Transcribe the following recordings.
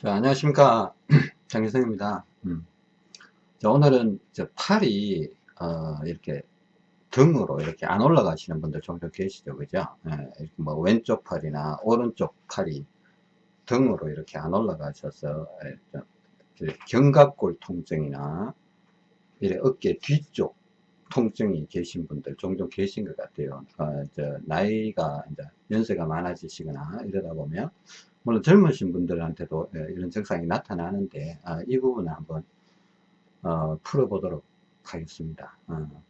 자, 안녕하십니까. 장기성입니다. 음. 자, 오늘은 저 팔이, 어, 이렇게 등으로 이렇게 안 올라가시는 분들 종종 계시죠. 그죠? 예, 뭐 왼쪽 팔이나 오른쪽 팔이 등으로 이렇게 안 올라가셔서 예, 좀 견갑골 통증이나 이래 어깨 뒤쪽 통증이 계신 분들 종종 계신 것 같아요. 어, 저 나이가 이제 연세가 많아지시거나 이러다 보면 물론 젊으신 분들한테도 예, 이런 증상이 나타나는데 아, 이 부분을 한번 어, 풀어보도록 하겠습니다. 어.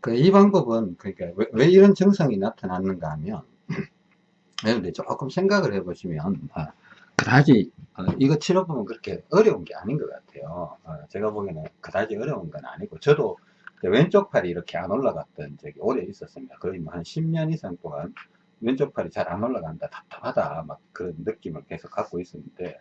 그이 방법은 그러니까 왜, 왜, 이런 증상이 나타났는가 하면 여러분들 조금 생각을 해보시면 아, 그다지 어, 이거 치료법은 그렇게 어려운 게 아닌 것 같아요. 어, 제가 보기에는 그다지 어려운 건 아니고 저도 왼쪽 팔이 이렇게 안 올라갔던 적이 오래 있었습니다. 거의 뭐 한 10년 이상 동안 왼쪽 팔이 잘 안 올라간다 답답하다 막 그런 느낌을 계속 갖고 있었는데.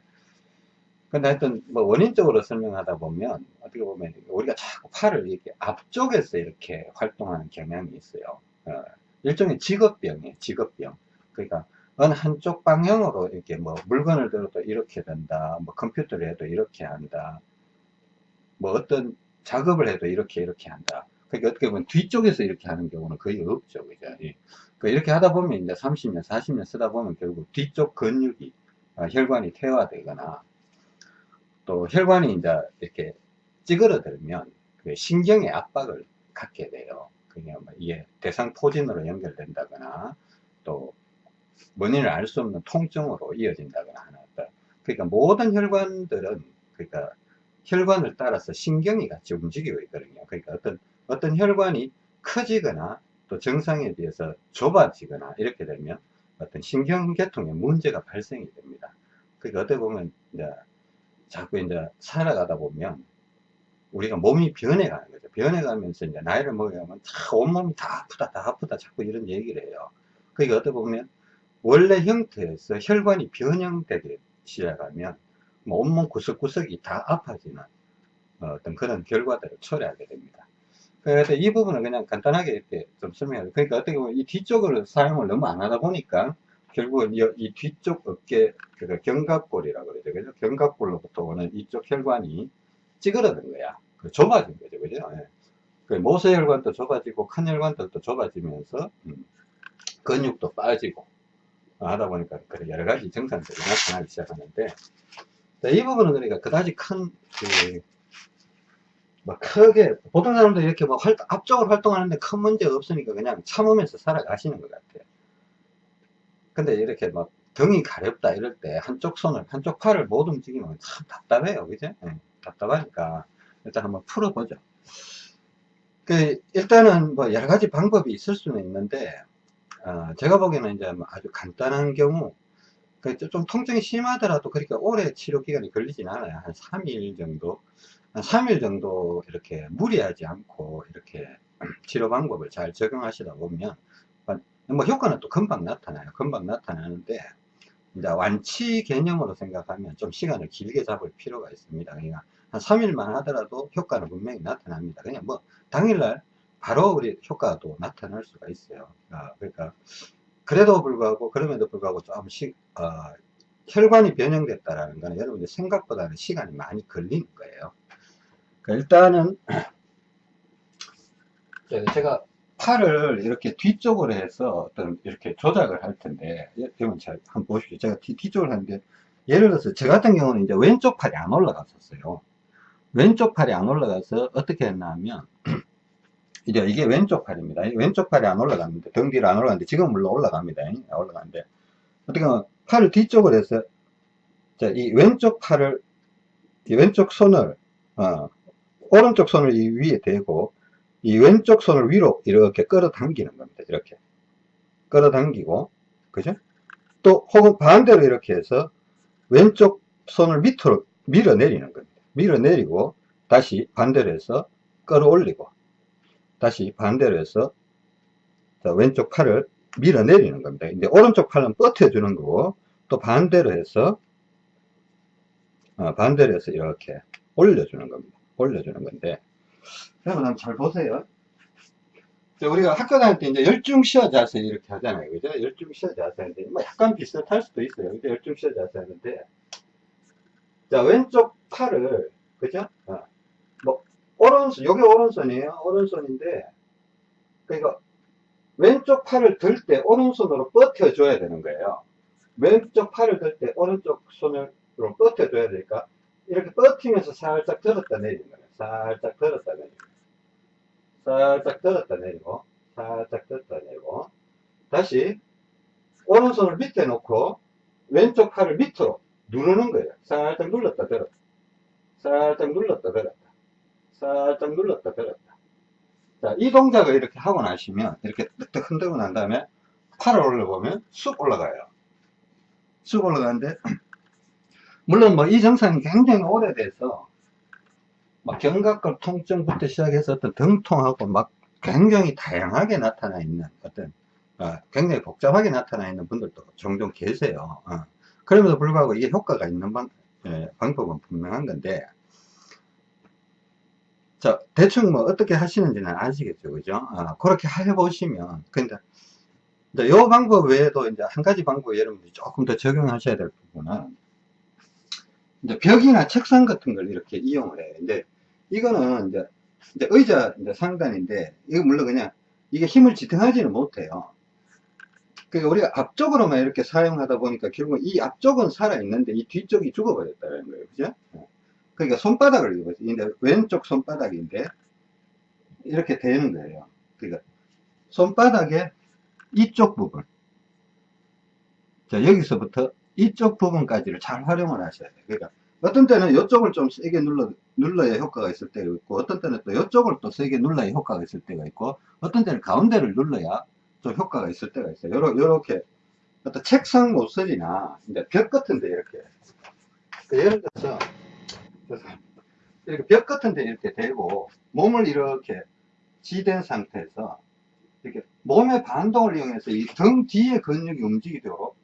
근데 하여튼 뭐 원인적으로 설명하다 보면 어떻게 보면 우리가 자꾸 팔을 이렇게 앞쪽에서 이렇게 활동하는 경향이 있어요. 어, 일종의 직업병이에요 직업병. 그러니까 어느 한쪽 방향으로 이렇게 뭐 물건을 들어도 이렇게 된다 뭐 컴퓨터를 해도 이렇게 한다 뭐 어떤 작업을 해도 이렇게 이렇게 한다. 그러니까 어떻게 보면 뒤쪽에서 이렇게 하는 경우는 거의 없죠 그죠 그 이렇게 하다 보면 이제 30년, 40년 쓰다 보면 결국 뒤쪽 근육이 어, 혈관이 퇴화되거나 또 혈관이 이제 이렇게 찌그러들면 그 신경의 압박을 갖게 돼요. 그게 뭐 이게 대상 포진으로 연결된다거나 또 원인을 알 수 없는 통증으로 이어진다거나 하는 그러니까 모든 혈관들은 그러니까 혈관을 따라서 신경이 같이 움직이고 있거든요. 그러니까 어떤 어떤 혈관이 커지거나 또 정상에 비해서 좁아지거나 이렇게 되면 어떤 신경계통에 문제가 발생이 됩니다. 그러니까 어떻게 보면 이제 자꾸 이제 살아가다 보면 우리가 몸이 변해가는 거죠. 변해가면서 이제 나이를 먹으면 다 온몸이 다 아프다, 다 아프다 자꾸 이런 얘기를 해요. 그러니까 어떻게 보면 원래 형태에서 혈관이 변형되기 시작하면 뭐 온몸 구석구석이 다 아파지는 어떤 그런 결과들을 초래하게 됩니다. 그래서 이 부분은 그냥 간단하게 이렇게 좀 설명해요. 그러니까 어떻게 보면 이 뒤쪽으로 사용을 너무 안 하다 보니까 결국은 이, 이 뒤쪽 어깨, 그러니까 견갑골이라고 그러죠. 그죠? 견갑골로부터 오는 이쪽 혈관이 찌그러든 거야. 그 좁아진 거죠. 그죠? 예. 그 모세혈관도 좁아지고 큰 혈관들도 좁아지면서 음, 근육도 빠지고 하다 보니까 여러 가지 증상들이 나타나기 시작하는데 이 부분은 그러니까 그다지 큰 그 뭐 크게 보통 사람들 이렇게 뭐 활, 앞쪽으로 활동하는데 큰 문제가 없으니까 그냥 참으면서 살아가시는 것 같아요. 근데 이렇게 막 등이 가렵다 이럴 때 한쪽 손을 한쪽 팔을 못 움직이면 참 답답해요. 그죠? 네, 답답하니까. 일단 한번 풀어보죠. 그 일단은 뭐 여러 가지 방법이 있을 수는 있는데 어, 제가 보기에는 이제 뭐 아주 간단한 경우 그좀 통증이 심하더라도 그렇게 오래 치료 기간이 걸리진 않아요. 한 3일 정도 한 3일 정도 이렇게 무리하지 않고 이렇게 치료 방법을 잘 적용하시다 보면 뭐 효과는 또 금방 나타나요. 금방 나타나는데 이제 완치 개념으로 생각하면 좀 시간을 길게 잡을 필요가 있습니다. 그러니까 한 3일만 하더라도 효과는 분명히 나타납니다. 그냥 뭐 당일날 바로 우리 효과가 또 나타날 수가 있어요. 아, 그러니까 그래도 불구하고 그럼에도 불구하고 조금씩 어, 혈관이 변형됐다라는 거는 여러분들 생각보다는 시간이 많이 걸리는 거예요. 그러니까 일단은 제가 팔을 이렇게 뒤쪽으로 해서 어떤 이렇게 조작을 할 텐데 여러분 잘 한번 보십시오. 제가 뒤, 뒤쪽을 하는데 예를 들어서 저 같은 경우는 이제 왼쪽 팔이 안 올라갔었어요. 왼쪽 팔이 안 올라가서 어떻게 했나 하면 이제 이게 왼쪽 팔입니다. 왼쪽 팔이 안 올라갔는데 등 뒤로 안 올라갔는데 지금 물론 올라갑니다. 올라가는데. 어떻게 하면 팔을 뒤쪽으로 해서 자, 이 왼쪽 팔을 이 왼쪽 손을 어, 오른쪽 손을 이 위에 대고 이 왼쪽 손을 위로 이렇게 끌어당기는 겁니다. 이렇게 끌어당기고 그죠? 또 혹은 반대로 이렇게 해서 왼쪽 손을 밑으로 밀어내리는 겁니다. 밀어내리고 다시 반대로 해서 끌어올리고 다시 반대로 해서 왼쪽 팔을 밀어내리는 겁니다. 이제 오른쪽 팔은 뻗어주는 거고 또 반대로 해서 어, 반대로 해서 이렇게 올려주는 겁니다. 올려주는 건데. 여러분 한번 잘 보세요. 우리가 학교 다닐 때 이제 열중 시어 자세 이렇게 하잖아요. 그죠? 열중 시어 자세 하는데 뭐 약간 비슷할 수도 있어요. 근데 열중 시어 자세 하는데. 자, 왼쪽 팔을, 그죠? 어, 뭐, 오른손, 요게 오른손이에요. 오른손인데, 그러니까, 왼쪽 팔을 들 때 오른손으로 뻗혀줘야 되는 거예요. 왼쪽 팔을 들 때 오른쪽 손으로 뻗혀줘야 되니까, 이렇게 뻗히면서 살짝 들었다 내리는 거예요. 살짝 들었다 내리고, 살짝 들었다 내리고, 살짝 들었다 내리고, 다시, 오른손을 밑에 놓고, 왼쪽 팔을 밑으로 누르는 거예요. 살짝 눌렀다 들었다. 살짝 눌렀다 들었다. 살짝 눌렀다 들었다. 자, 이 동작을 이렇게 하고 나시면, 이렇게 뜩뜩 흔들고 난 다음에, 팔을 올려보면 쑥 올라가요. 쑥 올라가는데, 물론 뭐 이 증상이 굉장히 오래돼서, 막 견갑골 통증부터 시작해서 어떤 등통하고 막 굉장히 다양하게 나타나 있는 어떤, 어, 굉장히 복잡하게 나타나 있는 분들도 종종 계세요. 어. 그럼에도 불구하고 이게 효과가 있는 방, 예, 방법은 분명한 건데, 자, 대충 뭐 어떻게 하시는지는 아시겠죠, 그죠? 아, 그렇게 해보시면, 근데, 요 방법 외에도 이제 한 가지 방법 여러분들이 조금 더 적용하셔야 될 부분은, 이제 벽이나 책상 같은 걸 이렇게 이용을 해요. 근데 이거는 이제, 이제 의자 이제 상단인데, 이거 물론 그냥, 이게 힘을 지탱하지는 못해요. 그러니까 우리가 앞쪽으로만 이렇게 사용하다 보니까 결국 이 앞쪽은 살아있는데 이 뒤쪽이 죽어버렸다는 거예요. 그죠? 그러니까 손바닥을 입어요. 근데 왼쪽 손바닥인데 이렇게 되는 거예요. 그러니까 손바닥에 이쪽 부분. 자, 여기서부터 이쪽 부분까지를 잘 활용을 하셔야 돼요. 그러니까 어떤 때는 이쪽을 좀 세게 눌러, 눌러야 효과가 있을 때가 있고, 어떤 때는 또 이쪽을 또 세게 눌러야 효과가 있을 때가 있고, 어떤 때는 가운데를 눌러야 좀 효과가 있을 때가 있어요. 요렇게 어떤 책상 모서리나 이제 벽 같은데 이렇게 그 예를 들어서 이렇게 벽 같은데 이렇게 대고 몸을 이렇게 지된 상태에서 이렇게 몸의 반동을 이용해서 이 등 뒤에 근육이 움직이도록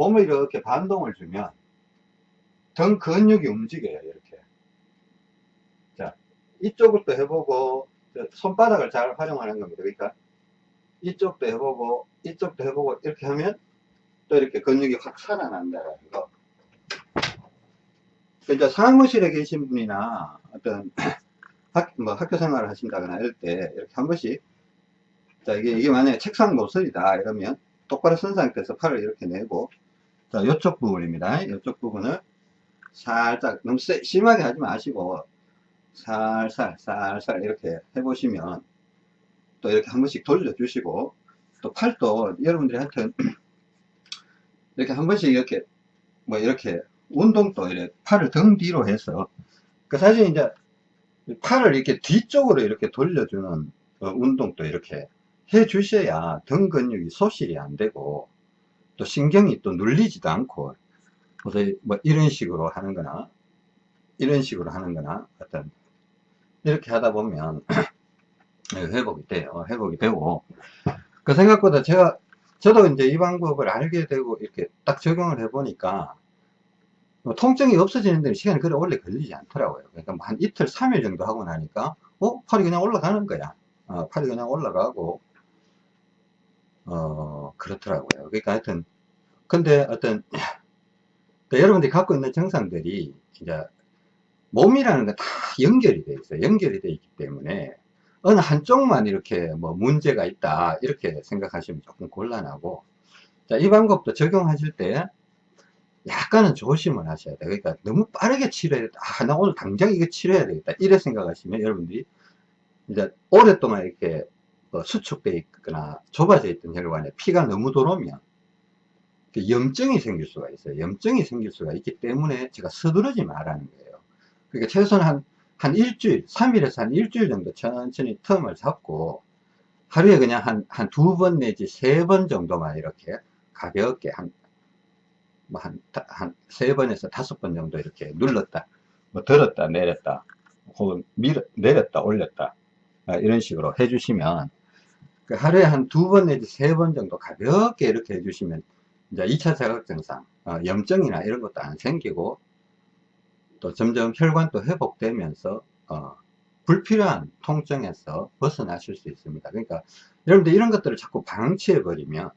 몸을 이렇게 반동을 주면 등 근육이 움직여요 이렇게 자 이쪽을 또 해보고 손바닥을 잘 활용하는 겁니다 그러니까 이쪽도 해보고 이쪽도 해보고 이렇게 하면 또 이렇게 근육이 확 살아난다는 거. 이제 사무실에 계신 분이나 어떤 학, 뭐 학교 생활을 하신다거나 이럴 때 이렇게 한 번씩 자 이게 이게 만약에 책상 모서리다 이러면 똑바로 선 상태에서 팔을 이렇게 내고 자 이쪽 부분입니다. 이쪽 부분을 살짝 너무 세, 심하게 하지 마시고 살살 살살 이렇게 해보시면 또 이렇게 한 번씩 돌려주시고 또 팔도 여러분들이 하여튼 이렇게 한 번씩 이렇게 뭐 이렇게 운동도 이렇게 팔을 등 뒤로 해서 그 사실 이제 팔을 이렇게 뒤쪽으로 이렇게 돌려주는 어, 운동도 이렇게 해 주셔야 등 근육이 소실이 안 되고 또 신경이 또 눌리지도 않고 그래서 뭐 이런 식으로 하는 거나 이런 식으로 하는 거나 어떤 이렇게 하다 보면 네, 회복이 돼요. 회복이 되고. 그 생각보다 제가, 저도 이제 이 방법을 알게 되고 이렇게 딱 적용을 해 보니까 뭐 통증이 없어지는 데는 시간이 그래 오래 걸리지 않더라고요. 그러니까 뭐한 이틀, 3일 정도 하고 나니까, 어? 팔이 그냥 올라가는 거야. 어, 팔이 그냥 올라가고, 어, 그렇더라고요. 그러니까 하여튼, 근데 어떤, 그러니까 여러분들이 갖고 있는 증상들이 이제 몸이라는 건 다 연결이 돼 있어요. 연결이 돼 있기 때문에 어느 한쪽만 이렇게 뭐 문제가 있다 이렇게 생각하시면 조금 곤란하고 자, 이 방법도 적용하실 때 약간은 조심을 하셔야 돼요 그러니까 너무 빠르게 치료해야 돼. 아, 나 오늘 당장 이거 치료해야 되겠다 이래 생각하시면 여러분들이 이제 오랫동안 이렇게 뭐 수축되어 있거나 좁아져 있던 혈관에 피가 너무 들어오면 염증이 생길 수가 있어요. 염증이 생길 수가 있기 때문에 제가 서두르지 말라는 거예요. 그러니까 최소한 한 한 일주일, 3일에서 한 일주일 정도 천천히 텀을 잡고 하루에 그냥 한, 한 두 번 내지 세 번 정도만 이렇게 가볍게 한, 뭐 한, 한 세 번에서 다섯 번 정도 이렇게 눌렀다, 뭐 들었다, 내렸다, 혹은 밀, 내렸다, 올렸다, 아, 이런 식으로 해주시면 그 하루에 한 두 번 내지 세 번 정도 가볍게 이렇게 해주시면 이제 2차 자극 증상, 어, 염증이나 이런 것도 안 생기고 또 점점 혈관도 회복되면서 어, 불필요한 통증에서 벗어나실 수 있습니다. 그러니까 여러분들 이런 것들을 자꾸 방치해 버리면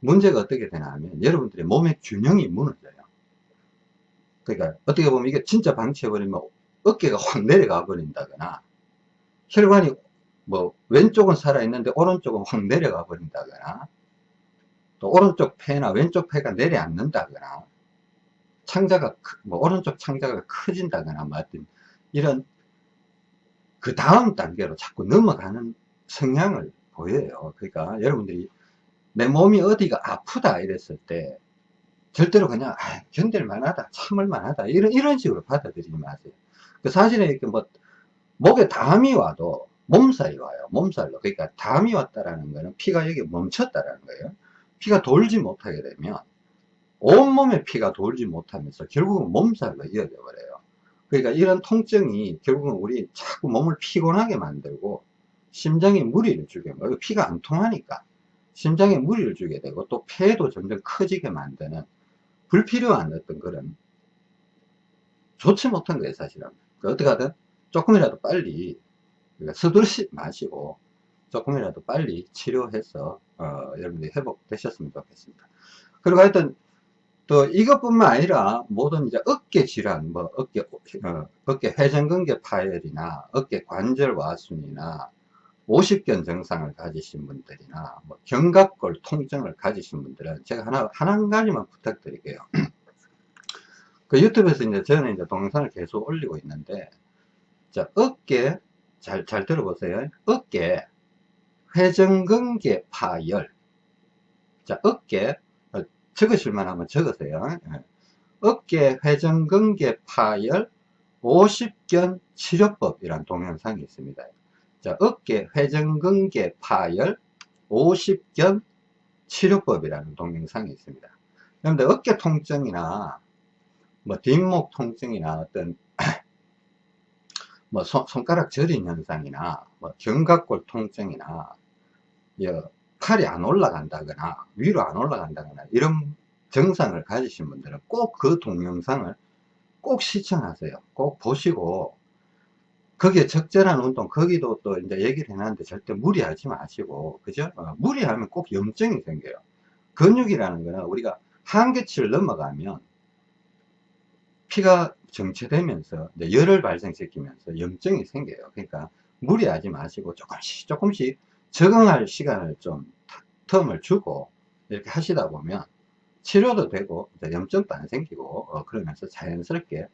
문제가 어떻게 되나 하면 여러분들의 몸의 균형이 무너져요. 그러니까 어떻게 보면 이게 진짜 방치해 버리면 어깨가 확 내려가 버린다거나 혈관이 뭐 왼쪽은 살아있는데 오른쪽은 확 내려가 버린다거나 또 오른쪽 폐나 왼쪽 폐가 내려앉는다거나 창자가 뭐 오른쪽 창자가 커진다거나 뭐 하여튼 이런 그 다음 단계로 자꾸 넘어가는 성향을 보여요. 그러니까 여러분들이 내 몸이 어디가 아프다 이랬을 때 절대로 그냥 아, 견딜 만하다 참을 만하다 이런 이런 식으로 받아들이지 마세요. 그 사실은 이렇게 뭐 목에 담이 와도 몸살이 와요. 몸살로. 그러니까 담이 왔다라는 거는 피가 여기 멈췄다라는 거예요. 피가 돌지 못하게 되면 온몸에 피가 돌지 못하면서 결국은 몸살로 이어져 버려요. 그러니까 이런 통증이 결국은 우리 자꾸 몸을 피곤하게 만들고 심장에 무리를 주게 뭐 피가 안 통하니까. 심장에 무리를 주게 되고 또 폐도 점점 커지게 만드는 불필요한 어떤 그런 좋지 못한 거예요 사실은. 그 어떻게 하든 조금이라도 빨리 그러니까 서두르지 마시고 조금이라도 빨리 치료해서 어, 여러분들이 회복되셨으면 좋겠습니다 그리고 하여튼 또 이것뿐만 아니라 모든 이제 어깨 질환 뭐 어깨 어, 어깨 회전근개 파열이나 어깨 관절 와순이나 오십견 증상을 가지신 분들이나 뭐 견갑골 통증을 가지신 분들은 제가 하나 한 가지만 부탁드릴게요. 그 유튜브에서 이제 저는 이제 동영상을 계속 올리고 있는데 자 어깨 잘 잘 들어보세요. 어깨 회전근개 파열 자 어깨 어, 적으실만 하면 적으세요. 예. 어깨 회전근개 파열 50견 치료법이란 동영상이 있습니다. 자, 어깨 회전근개 파열 50견 치료법이라는 동영상이 있습니다. 그런데 어깨 통증이나 뭐 뒷목 통증이나 어떤 뭐 손, 가락 저린 현상이나 뭐 견갑골 통증이나 팔이 안 올라간다거나 위로 안 올라간다거나 이런 증상을 가지신 분들은 꼭 그 동영상을 꼭 시청하세요. 꼭 보시고 거기에 적절한 운동, 거기도 또 이제 얘기를 해놨는데 절대 무리하지 마시고, 그죠? 어, 무리하면 꼭 염증이 생겨요. 근육이라는 거는 우리가 한계치를 넘어가면 피가 정체되면서 열을 발생시키면서 염증이 생겨요. 그러니까 무리하지 마시고 조금씩 조금씩 적응할 시간을 좀 텀을 주고 이렇게 하시다 보면 치료도 되고 염증도 안 생기고 어, 그러면서 자연스럽게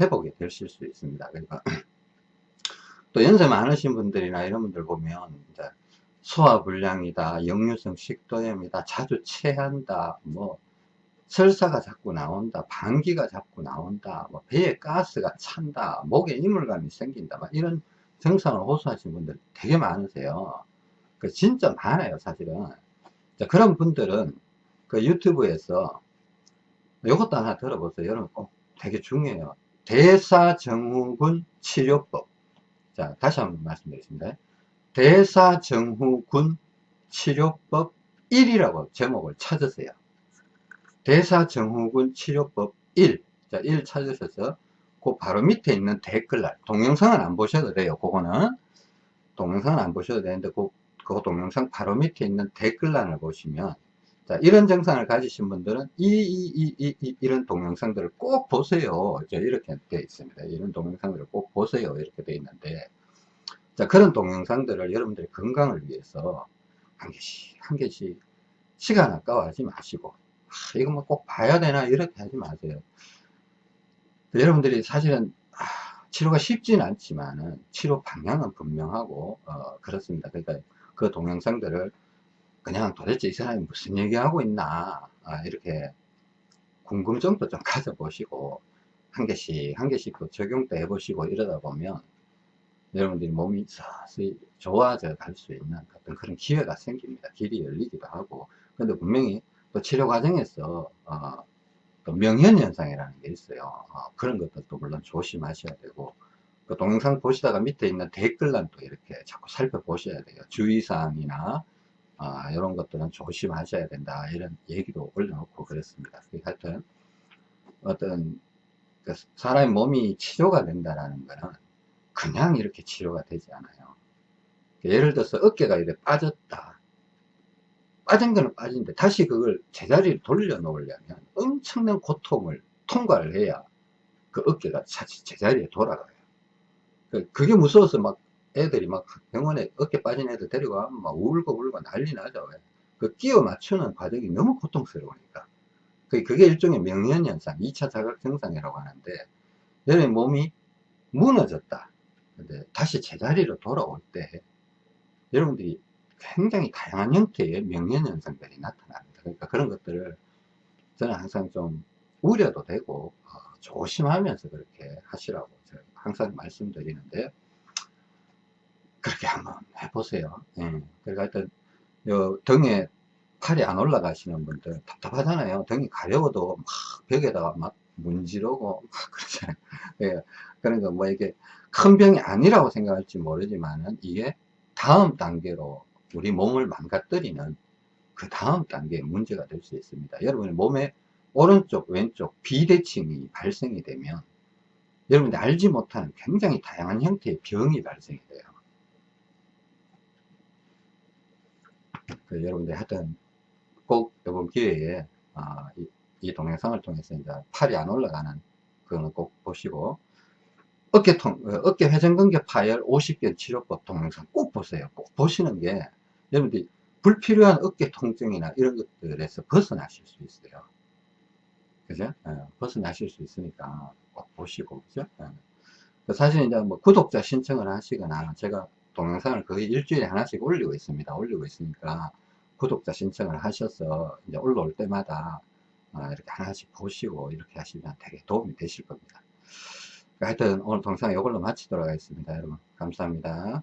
회복이 되실 수 있습니다. 그러니까 또 연세 많으신 분들이나 이런 분들 보면 이제 소화불량이다, 역류성 식도염이다, 자주 체한다, 뭐 설사가 자꾸 나온다, 방귀가 자꾸 나온다, 뭐 배에 가스가 찬다, 목에 이물감이 생긴다, 막 이런 증상을 호소하시는 분들 되게 많으세요. 그 진짜 많아요, 사실은. 자, 그런 분들은 그 유튜브에서 이것도 하나 들어보세요. 여러분 꼭 되게 중요해요. 대사증후군 치료법. 자, 다시 한번 말씀드리겠습니다. 대사증후군 치료법 1이라고 제목을 찾으세요. 대사증후군 치료법 1. 자, 1 찾으셔서 그 바로 밑에 있는 댓글란 동영상은 안 보셔도 돼요. 그거는 동영상은 안 보셔도 되는데 그, 그 동영상 바로 밑에 있는 댓글란을 보시면 자, 이런 증상을 가지신 분들은 이, 이, 이, 이, 이런 동영상들을 꼭 보세요. 이렇게 되어 있습니다. 이런 동영상들을 꼭 보세요. 이렇게 되어 있는데, 자, 그런 동영상들을 여러분들의 건강을 위해서 한 개씩, 한 개씩 시간 아까워하지 마시고, 아, 이거 뭐 꼭 봐야 되나 이렇게 하지 마세요. 여러분들이 사실은 아, 치료가 쉽진 않지만은 치료 방향은 분명하고 어, 그렇습니다. 그러니까 그 동영상들을 그냥 도대체 이 사람이 무슨 얘기하고 있나 아, 이렇게 궁금증도 좀 가져보시고 한 개씩 한 개씩 또 적용도 해보시고 이러다 보면 여러분들이 몸이 서서히 좋아져 갈 수 있는 어떤 그런 기회가 생깁니다 길이 열리기도 하고 근데 분명히 또 치료 과정에서 어, 또 명현현상이라는 게 있어요. 어, 그런 것들도 물론 조심하셔야 되고 그 동영상 보시다가 밑에 있는 댓글란도 이렇게 자꾸 살펴보셔야 돼요. 주의사항이나 아, 이런 것들은 조심하셔야 된다 이런 얘기도 올려놓고 그랬습니다. 하여튼 어떤 그 사람의 몸이 치료가 된다라는 거는 그냥 이렇게 치료가 되지 않아요. 예를 들어서 어깨가 이렇게 빠졌다 빠진 거는 빠진데 다시 그걸 제자리를 돌려 놓으려면 엄청난 고통을 통과를 해야 그 어깨가 다시 제자리에 돌아가요. 그- 그게 무서워서 막 애들이 막 병원에 어깨 빠진 애들 데리고가면 막 울고 울고 난리 나죠. 그 끼워 맞추는 과정이 너무 고통스러우니까. 그- 그게 일종의 명현현상, 2차 자각 증상이라고 하는데, 여러분 몸이 무너졌다. 근데 다시 제자리로 돌아올 때, 여러분들이 굉장히 다양한 형태의 명현현상들이 나타납니다. 그러니까 그런 것들을 저는 항상 좀 우려도 되고, 어, 조심하면서 그렇게 하시라고 제가 항상 말씀드리는데, 그렇게 한번 해보세요. 예. 그러니까 하여튼, 요 등에 팔이 안 올라가시는 분들 답답하잖아요. 등이 가려워도 막 벽에다가 막 문지르고 막 그러잖아요. 예. 그러니까 뭐 이게 큰 병이 아니라고 생각할지 모르지만은 이게 다음 단계로 우리 몸을 망가뜨리는 그 다음 단계의 문제가 될 수 있습니다. 여러분의 몸에 오른쪽, 왼쪽 비대칭이 발생이 되면 여러분들 알지 못하는 굉장히 다양한 형태의 병이 발생이 돼요. 그 여러분들 하여튼 꼭 이번 기회에 아, 이, 이 동영상을 통해서 이제 팔이 안 올라가는 그거는 꼭 보시고 어깨통, 어, 어깨 회전근개 파열 50개 치료법 동영상 꼭 보세요. 꼭 보시는 게 여러분들이 불필요한 어깨 통증이나 이런 것들에서 벗어나실 수 있어요. 그죠? 예, 벗어나실 수 있으니까 꼭 보시고, 그죠? 예. 사실 이제 뭐 구독자 신청을 하시거나 제가 동영상을 거의 일주일에 하나씩 올리고 있습니다. 올리고 있으니까 구독자 신청을 하셔서 이제 올라올 때마다 어, 이렇게 하나씩 보시고 이렇게 하시면 되게 도움이 되실 겁니다. 하여튼 오늘 동영상 이걸로 마치도록 하겠습니다. 여러분 감사합니다.